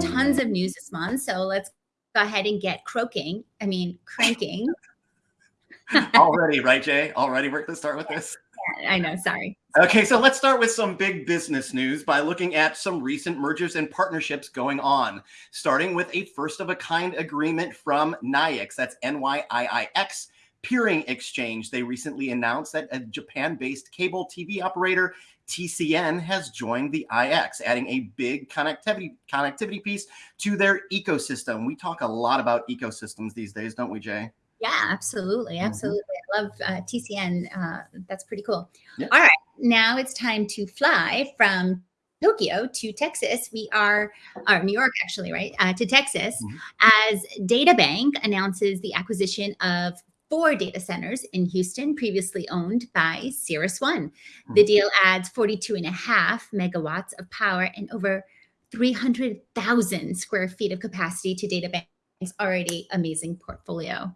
tons of news this month. So let's go ahead and get croaking. I mean, cranking. Already, right, Jay? Already we're going to start with this. I know. Sorry. Okay, so let's start with some big business news by looking at some recent mergers and partnerships going on, starting with a first of a kind agreement from NYIX. That's N Y I I X Peering Exchange. They recently announced that a Japan based cable TV operator TCN has joined the IX, adding a big connectivity connectivity piece to their ecosystem. We talk a lot about ecosystems these days, don't we, Jay? Yeah, absolutely. Mm-hmm. Absolutely. Mm-hmm. I love uh, TCN. Uh, that's pretty cool. Yeah. All right. Now it's time to fly from Tokyo to Texas. We are, or New York actually, right? Uh, to Texas mm-hmm. as DataBank announces the acquisition of four data centers in Houston, previously owned by Cirrus Mm-hmm. The deal adds 42 and a half megawatts of power and over 300,000 square feet of capacity to DataBank's already amazing portfolio.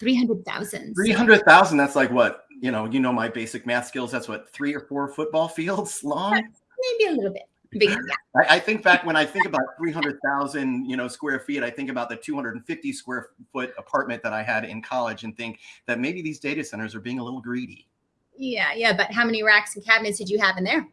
300,000. 300,000. That's like what, you know, you know, my basic math skills. That's what, three or four football fields long? Maybe a little bit. Big, yeah. I, I, think back when I think about 300,000, you know, square feet, I think about the 250 square foot apartment that I had in college and think that maybe these data centers are being a little greedy. Yeah, yeah. But how many racks and cabinets did you have in there?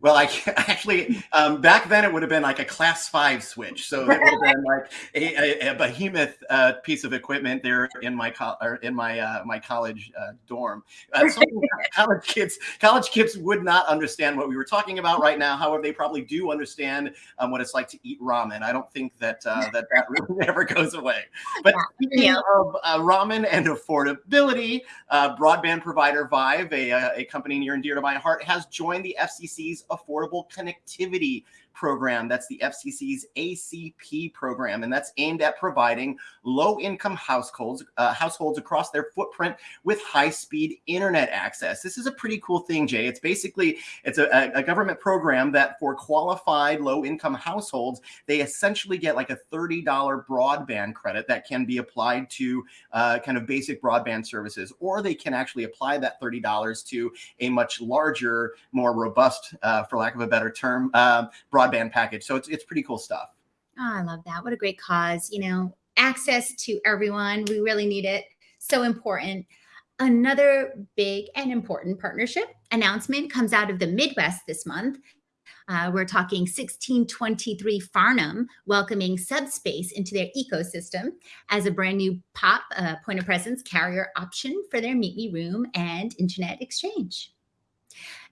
Well, I actually um, back then it would have been like a class five switch, so it would have been like a, a, a behemoth uh, piece of equipment there in my or in my uh, my college uh, dorm. Uh, college kids, college kids would not understand what we were talking about right now. However, they probably do understand um, what it's like to eat ramen. I don't think that uh, that that really never goes away. But speaking of uh, ramen and affordability, broadband provider Vyve, a, a company near and dear to my heart, has joined the FCC's Affordable Connectivity program. That's the FCC's ACP program, and that's aimed at providing low-income households uh, households across their footprint with high-speed internet access. This is a pretty cool thing, Jay. It's basically it's a, a government program that for qualified low-income households, they essentially get like a $30 broadband credit that can be applied to uh, kind of basic broadband services, or they can actually apply that $30 to a much larger, more robust, uh, for lack of a better term, uh, broadband broadband package. So it's, it's pretty cool stuff. Oh, I love that. What a great cause. You know, access to everyone. We really need it. So important. Another big and important partnership announcement comes out of the Midwest this month. Uh, we're talking 1623 Farnam welcoming Subspace into their ecosystem as a brand new POP uh, point of presence carrier option for their Meet Me Room and Internet Exchange.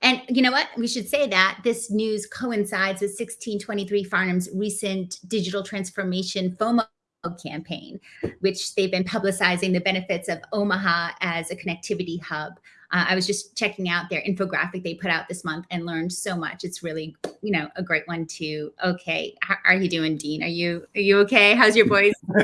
And you know what? We should say that this news coincides with 1623 Farnam's recent digital transformation FOMO campaign, which they've been publicizing the benefits of Omaha as a connectivity hub. Uh, I was just checking out their infographic they put out this month and learned so much. It's really, you know, a great one too. Okay, how are you doing, Dean? Are you are you okay? How's your voice?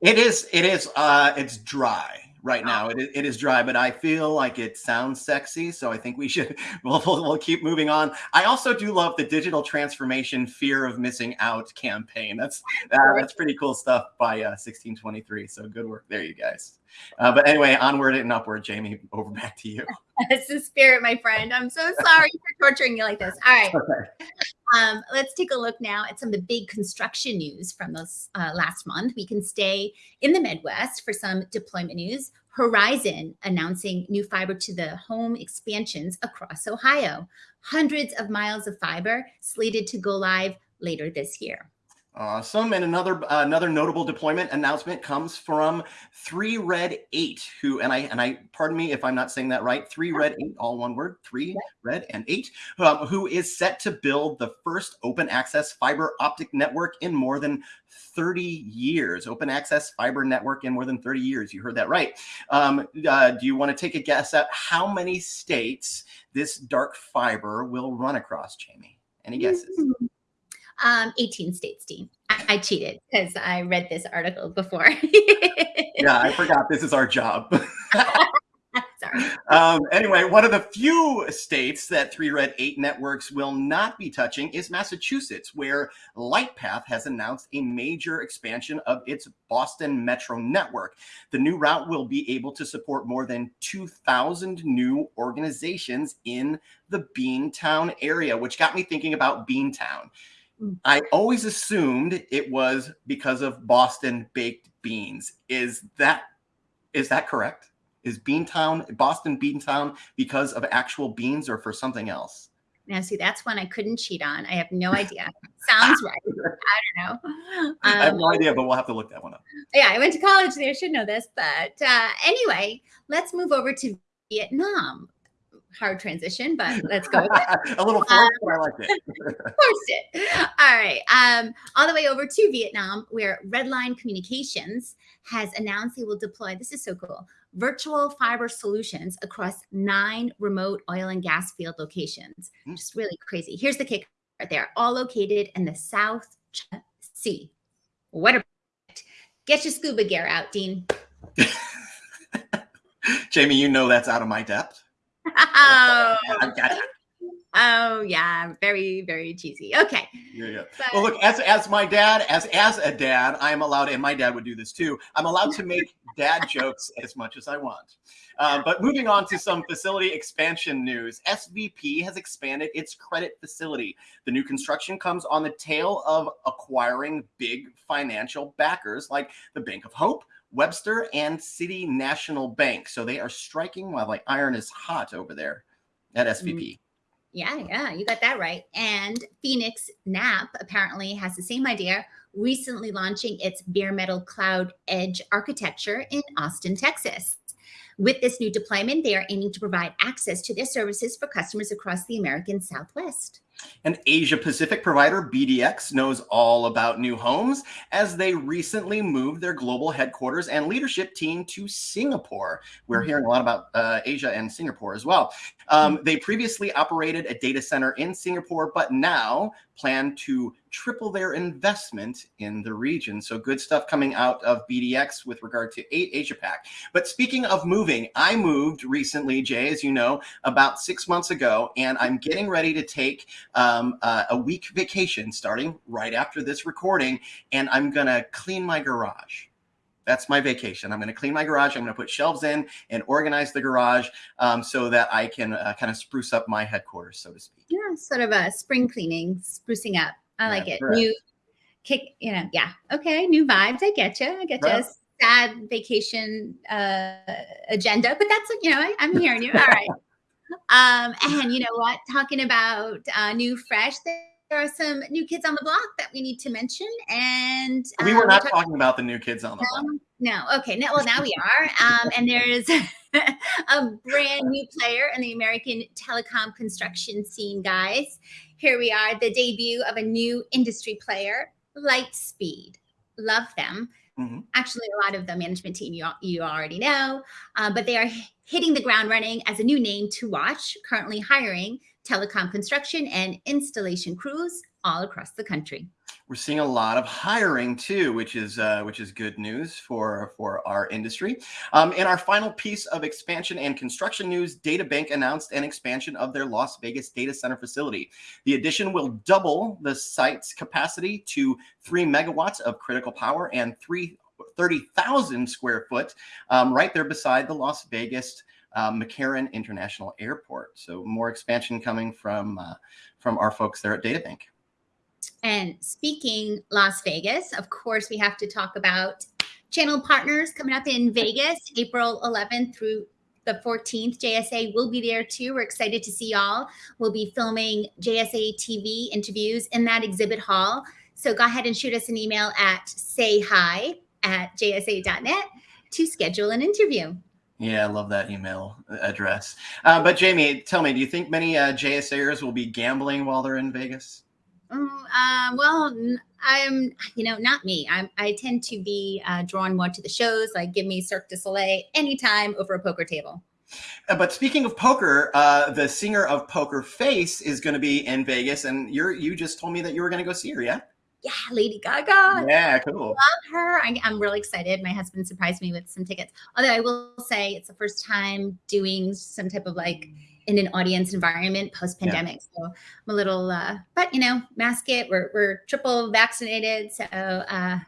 it is. It is. Uh, it's dry right now. It, it is dry, but I feel like it sounds sexy. So I think we should, we'll, we'll, we'll, keep moving on. I also do love the digital transformation fear of missing out campaign. That's, uh, that's pretty cool stuff by uh, 1623. So good work there, you guys. Uh, but anyway, onward and upward, Jamie, over back to you. That's the spirit, my friend. I'm so sorry for torturing you like this. All right. Okay. Um, let's take a look now at some of the big construction news from this uh, last month. We can stay in the Midwest for some deployment news. Horizon announcing new fiber to the home expansions across Ohio. Hundreds of miles of fiber slated to go live later this year. Awesome. And another uh, another notable deployment announcement comes from Three Red Eight, who and I and I pardon me if I'm not saying that right. Three Red Eight, all one word. Three Red and Eight, um, who is set to build the first open access fiber optic network in more than 30 years. Open access fiber network in more than 30 years. You heard that right. Um, uh, do you want to take a guess at how many states this dark fiber will run across, Jamie? Any guesses? Mm -hmm. Um, 18 states, Dean. I, cheated because I read this article before. yeah, I forgot this is our job. Sorry. Um, anyway, one of the few states that Three Red 8 networks will not be touching is Massachusetts, where Lightpath has announced a major expansion of its Boston Metro network. The new route will be able to support more than 2,000 new organizations in the Beantown area, which got me thinking about Beantown. I always assumed it was because of Boston baked beans. Is that is that correct? Is Beantown Boston Beantown because of actual beans or for something else? Now, see, that's one I couldn't cheat on. I have no idea. Sounds right. I don't know. Um, I have no um, idea, but we'll have to look that one up. Yeah, I went to college there. I should know this. But uh, anyway, let's move over to Vietnam hard transition, but let's go. a little forced, um, but I like it. forced it. All right. Um, all the way over to Vietnam, where Redline Communications has announced they will deploy. This is so cool. Virtual fiber solutions across nine remote oil and gas field locations. Mm. Just really crazy. Here's the kicker. They're all located in the South China Sea. What a get your scuba gear out, Dean. Jamie, you know that's out of my depth oh. oh yeah, very very cheesy. Okay. Yeah, yeah. But, well, look, as as my dad, as as a dad, I am allowed, and my dad would do this too. I'm allowed to make dad jokes as much as I want. Uh, but moving on to some facility expansion news, SVP has expanded its credit facility. The new construction comes on the tail of acquiring big financial backers like the Bank of Hope, Webster and City National Bank. So they are striking while the iron is hot over there at SVP. Mm. Yeah, yeah, you got that right. And Phoenix NAP apparently has the same idea, recently launching its bare metal cloud edge architecture in Austin, Texas. With this new deployment, they are aiming to provide access to their services for customers across the American Southwest. An Asia Pacific provider, BDX, knows all about new homes as they recently moved their global headquarters and leadership team to Singapore. We're mm-hmm. hearing a lot about uh, Asia and Singapore as well. Um, mm-hmm. they previously operated a data center in Singapore, but now plan to triple their investment in the region. So good stuff coming out of BDX with regard to eight Asia Pac. But speaking of moving, I moved recently, Jay, as you know, about six months ago, and I'm getting ready to take um, uh, a week vacation starting right after this recording, and I'm going to clean my garage. That's my vacation. I'm going to clean my garage. I'm going to put shelves in and organize the garage um, so that I can uh, kind of spruce up my headquarters, so to speak. Yeah, sort of a spring cleaning, sprucing up. I like it. Correct. New kick, you know, yeah. Okay, new vibes. I get you. I get right. you. Sad vacation uh, agenda, but that's you know, I, I'm hearing you. All right. Um, and you know what? Talking about uh, new fresh, there are some new kids on the block that we need to mention. And um, we were um, not talking, talking about the new kids on the block. No, okay. No, well, now we are. Um, and there's a brand new player in the American telecom construction scene, guys. Here we are, the debut of a new industry player, Lightspeed. Love them. Mm-hmm. Actually, a lot of the management team you, you already know, uh, but they are hitting the ground running as a new name to watch, currently hiring telecom construction and installation crews all across the country. We're seeing a lot of hiring too, which is uh, which is good news for for our industry. Um, in our final piece of expansion and construction news, DataBank announced an expansion of their Las Vegas data center facility. The addition will double the site's capacity to three megawatts of critical power and three 30,000 square foot, um, right there beside the Las Vegas uh, McCarran International Airport. So more expansion coming from uh, from our folks there at DataBank. And speaking Las Vegas, of course, we have to talk about channel partners coming up in Vegas, April 11th through the 14th. JSA will be there too. We're excited to see y'all. We'll be filming JSA TV interviews in that exhibit hall. So go ahead and shoot us an email at say hi at jsa.net to schedule an interview. Yeah, I love that email address. Uh, but Jamie, tell me, do you think many uh, JSAers will be gambling while they're in Vegas? Mm, uh, well, I'm, you know, not me. I'm, I tend to be uh, drawn more to the shows. Like, give me Cirque du Soleil anytime over a poker table. Uh, but speaking of poker, uh, the singer of Poker Face is going to be in Vegas, and you're you just told me that you were going to go see her, yeah? yeah, Lady Gaga. Yeah, cool. Love her. I, am really excited. My husband surprised me with some tickets. Although I will say it's the first time doing some type of like in an audience environment post pandemic. Yeah. So I'm a little, uh, but you know, mask it. We're, we're triple vaccinated. So uh,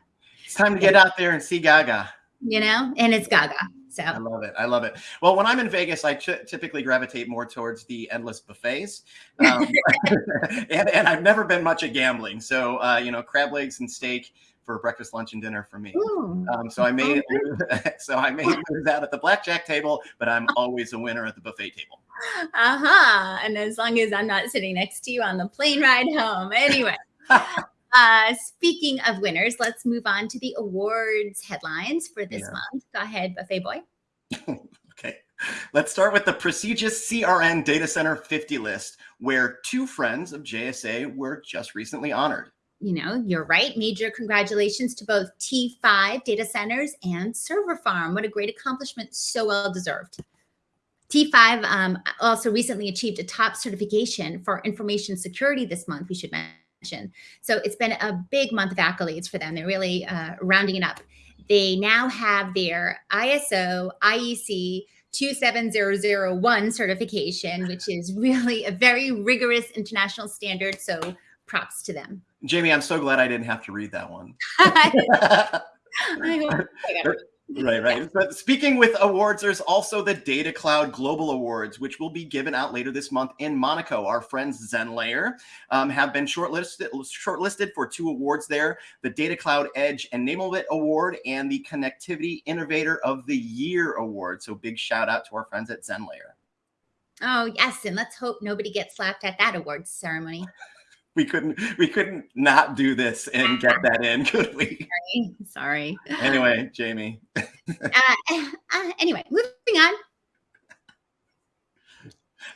it's time to get out there and see Gaga. You know, and it's Gaga. So I love it. I love it. Well, when I'm in Vegas, I typically gravitate more towards the endless buffets, um, and, and, I've never been much at gambling. So uh, you know, crab legs and steak for breakfast, lunch, and dinner for me. Um, so I may so I may lose out at the blackjack table, but I'm always a winner at the buffet table. Uh huh. And as long as I'm not sitting next to you on the plane ride home, anyway. Uh, speaking of winners, let's move on to the awards headlines for this yeah. month. Go ahead, Buffet Boy. okay. Let's start with the prestigious CRN Data Center 50 list, where two friends of JSA were just recently honored. You know, you're right. Major congratulations to both T5 data centers and Serverfarm. What a great accomplishment. So well deserved. T5 um, also recently achieved a top certification for information security this month, we should mention so it's been a big month of accolades for them. They're really uh, rounding it up. They now have their ISO IEC 27001 certification, which is really a very rigorous international standard. So props to them. Jamie, I'm so glad I didn't have to read that one. I hope I Right, right. But speaking with awards, there's also the Data Cloud Global Awards, which will be given out later this month in Monaco. Our friends ZenLayer um, have been shortlisted shortlisted for two awards there: the Data Cloud Edge Enablement Award and the Connectivity Innovator of the Year Award. So big shout out to our friends at ZenLayer. Oh yes, and let's hope nobody gets slapped at that awards ceremony we couldn't we couldn't not do this and get that in, could we? Sorry. Sorry. Anyway, Jamie. uh, uh, anyway, moving on.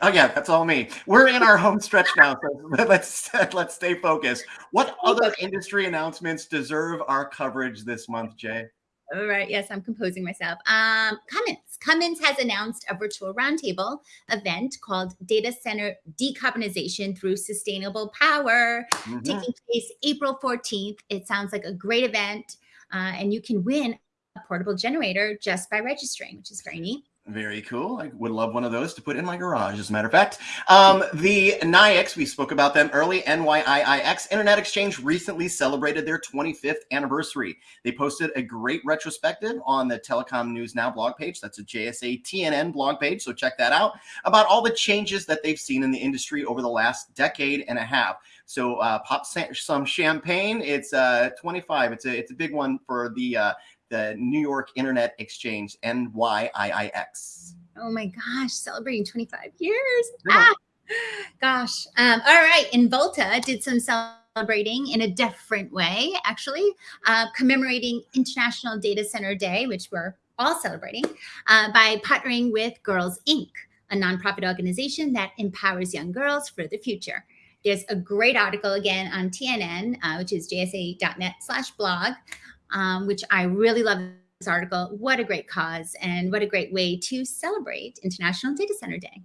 Oh yeah, that's all me. We're in our home stretch now, so let's let's stay focused. What other industry announcements deserve our coverage this month, Jay? All right. Yes, I'm composing myself. Um, Cummins. Cummins has announced a virtual roundtable event called Data Center Decarbonization Through Sustainable Power, mm -hmm. taking place April 14th. It sounds like a great event, uh, and you can win a portable generator just by registering, which is very neat. Very cool. I would love one of those to put in my garage, as a matter of fact. Um, the NYIX, we spoke about them early, NYIIX Internet Exchange recently celebrated their 25th anniversary. They posted a great retrospective on the Telecom News Now blog page. That's a JSA TNN blog page, so check that out, about all the changes that they've seen in the industry over the last decade and a half. So uh, pop some champagne. It's uh, 25. It's a, it's a big one for the uh, the New York Internet Exchange, NYIIX. Oh my gosh, celebrating 25 years. Ah, gosh. Um, all right. Involta did some celebrating in a different way, actually, uh, commemorating International Data Center Day, which we're all celebrating, uh, by partnering with Girls Inc., a nonprofit organization that empowers young girls for the future. There's a great article again on TNN, uh, which is jsa.net slash blog, um, which I really love this article. What a great cause and what a great way to celebrate International Data Center Day.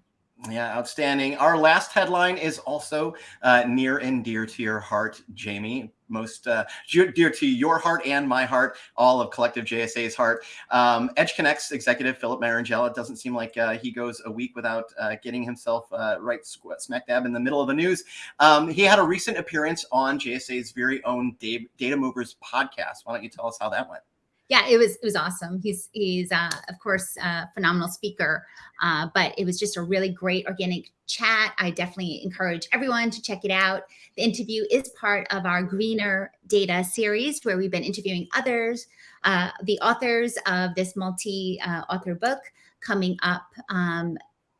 Yeah, outstanding. Our last headline is also uh, near and dear to your heart, Jamie. Most uh, dear to your heart and my heart, all of Collective JSA's heart. Um, Connects executive Philip Marangella doesn't seem like uh, he goes a week without uh, getting himself uh, right smack dab in the middle of the news. Um, he had a recent appearance on JSA's very own Data Movers podcast. Why don't you tell us how that went? Yeah, it was it was awesome. He's he's uh, of course a phenomenal speaker, uh, but it was just a really great organic chat. I definitely encourage everyone to check it out. The interview is part of our Greener Data series, where we've been interviewing others, uh, the authors of this multi-author uh, book coming up um,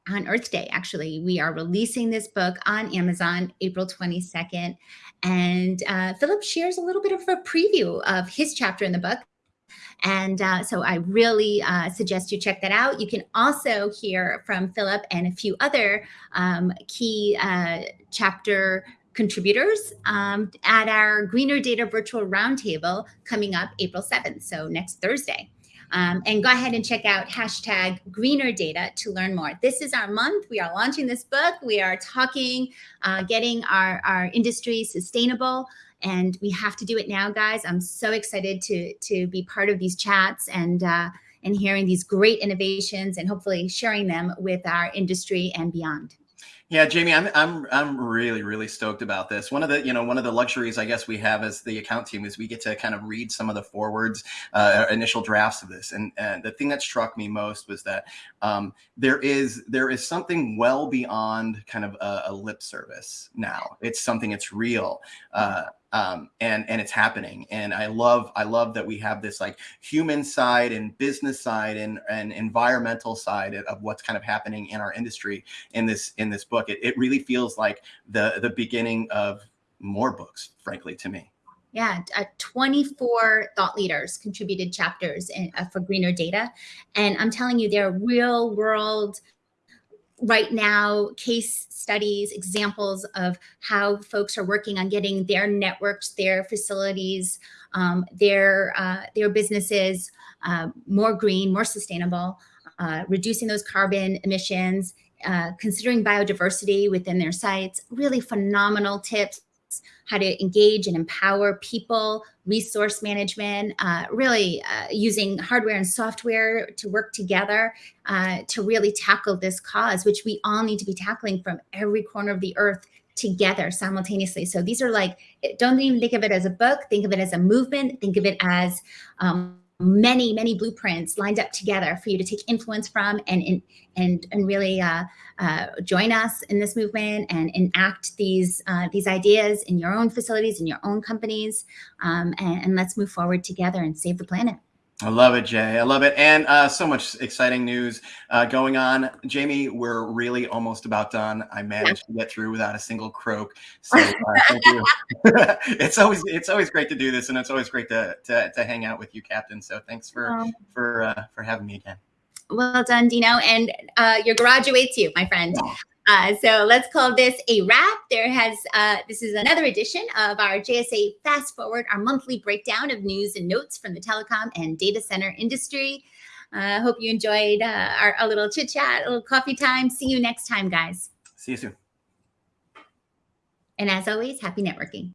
on Earth Day. Actually, we are releasing this book on Amazon April 22nd. And uh, Philip shares a little bit of a preview of his chapter in the book and uh, so I really uh, suggest you check that out. You can also hear from Philip and a few other um, key uh, chapter contributors um, at our Greener Data Virtual Roundtable coming up April 7th, so next Thursday. Um, and go ahead and check out hashtag greener data to learn more. This is our month. We are launching this book. We are talking, uh, getting our, our industry sustainable and we have to do it now, guys. I'm so excited to to be part of these chats and uh, and hearing these great innovations and hopefully sharing them with our industry and beyond. Yeah, Jamie, I'm I'm I'm really really stoked about this. One of the you know one of the luxuries I guess we have as the account team is we get to kind of read some of the forwards, uh, initial drafts of this, and, and the thing that struck me most was that um, there is there is something well beyond kind of a, a lip service now. It's something it's real. Uh, um, and and it's happening. And I love I love that we have this like human side and business side and and environmental side of what's kind of happening in our industry in this in this book. It, it really feels like the the beginning of more books, frankly, to me. Yeah, uh, 24 thought leaders contributed chapters in, uh, for greener data. And I'm telling you, they're real world right now case studies, examples of how folks are working on getting their networks, their facilities, um, their, uh, their businesses uh, more green, more sustainable, uh, reducing those carbon emissions, uh, considering biodiversity within their sites, really phenomenal tips how to engage and empower people, resource management, uh, really uh, using hardware and software to work together uh, to really tackle this cause, which we all need to be tackling from every corner of the earth together simultaneously. So these are like, don't even think of it as a book, think of it as a movement, think of it as um, many, many blueprints lined up together for you to take influence from and and and really uh, uh, join us in this movement and enact these uh, these ideas in your own facilities, in your own companies, um, and, and let's move forward together and save the planet. I love it, Jay. I love it. And uh, so much exciting news uh, going on. Jamie, we're really almost about done. I managed to get through without a single croak. So uh, thank you. it's always it's always great to do this, and it's always great to to, to hang out with you, Captain. So thanks for um, for uh, for having me again. Well done, Dino. And uh, your garage awaits you, my friend. Uh, so let's call this a wrap. There has, uh, this is another edition of our JSA Fast Forward, our monthly breakdown of news and notes from the telecom and data center industry. I uh, hope you enjoyed uh, our, our little chit chat, a little coffee time. See you next time, guys. See you soon. And as always, happy networking.